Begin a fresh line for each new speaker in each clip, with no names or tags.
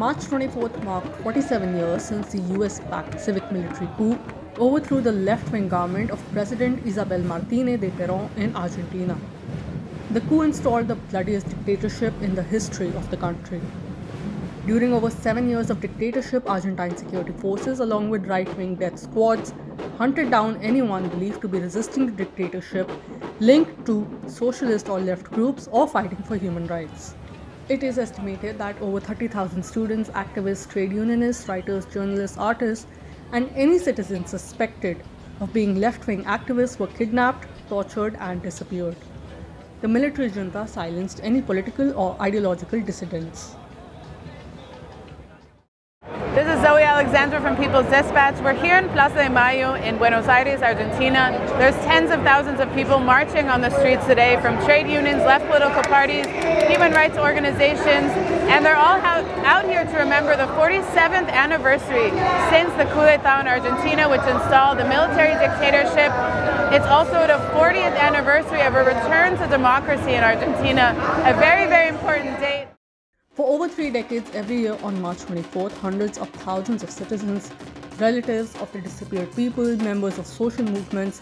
March 24th marked 47 years since the US backed civic military coup overthrew the left wing government of President Isabel Martinez de Peron in Argentina. The coup installed the bloodiest dictatorship in the history of the country. During over seven years of dictatorship, Argentine security forces, along with right wing death squads, hunted down anyone believed to be resisting the dictatorship linked to socialist or left groups or fighting for human rights. It is estimated that over 30,000 students, activists, trade unionists, writers, journalists, artists, and any citizen suspected of being left wing activists were kidnapped, tortured, and disappeared. The military junta silenced any political or ideological dissidents.
This is Zoe Alexandra from People's Dispatch. We're here in Plaza de Mayo in Buenos Aires, Argentina. There's tens of thousands of people marching on the streets today from trade unions, left political parties, human rights organizations, and they're all out here to remember the 47th anniversary since the coup d'etat in Argentina, which installed the military dictatorship. It's also the 40th anniversary of a return to democracy in Argentina, a very, very important date.
For over three decades, every year on March 24th, hundreds of thousands of citizens, relatives of the disappeared people, members of social movements,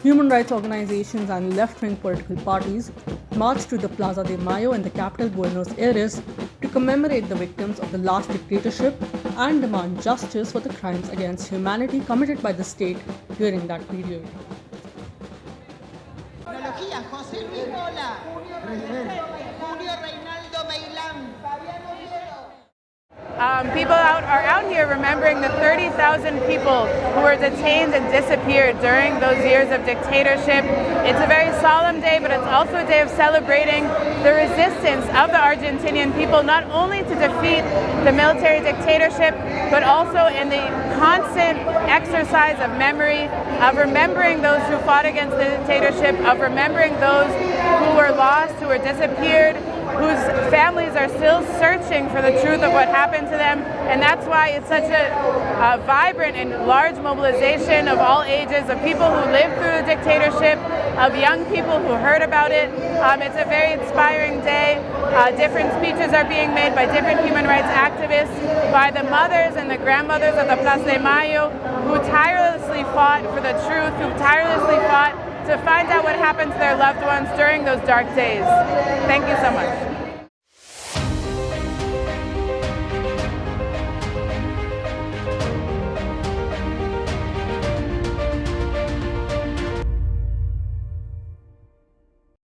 human rights organizations, and left wing political parties marched to the Plaza de Mayo in the capital Buenos Aires to commemorate the victims of the last dictatorship and demand justice for the crimes against humanity committed by the state during that period.
Um, people out, are out here remembering the 30,000 people who were detained and disappeared during those years of dictatorship. It's a very solemn day, but it's also a day of celebrating the resistance of the Argentinian people, not only to defeat the military dictatorship, but also in the constant exercise of memory, of remembering those who fought against the dictatorship, of remembering those who were lost, who were disappeared, whose families are still searching for the truth of what happened to them. And that's why it's such a, a vibrant and large mobilization of all ages, of people who lived through the dictatorship, of young people who heard about it. Um, it's a very inspiring day. Uh, different speeches are being made by different human rights activists, by the mothers and the grandmothers of the Plaza de Mayo, who tirelessly fought for the truth, who tirelessly fought to find out what happened to their loved ones during those dark days. Thank you so much.